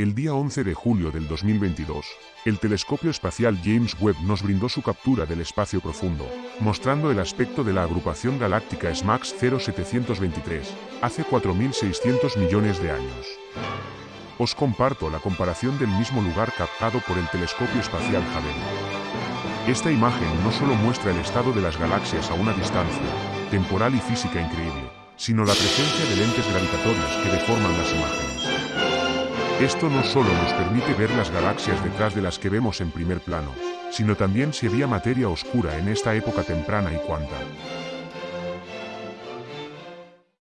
El día 11 de julio del 2022, el telescopio espacial James Webb nos brindó su captura del espacio profundo, mostrando el aspecto de la agrupación galáctica SMAX 0723, hace 4.600 millones de años. Os comparto la comparación del mismo lugar captado por el telescopio espacial Hubble. Esta imagen no solo muestra el estado de las galaxias a una distancia, temporal y física increíble, sino la presencia de lentes gravitatorias que deforman las imágenes. Esto no solo nos permite ver las galaxias detrás de las que vemos en primer plano, sino también si había materia oscura en esta época temprana y cuánta.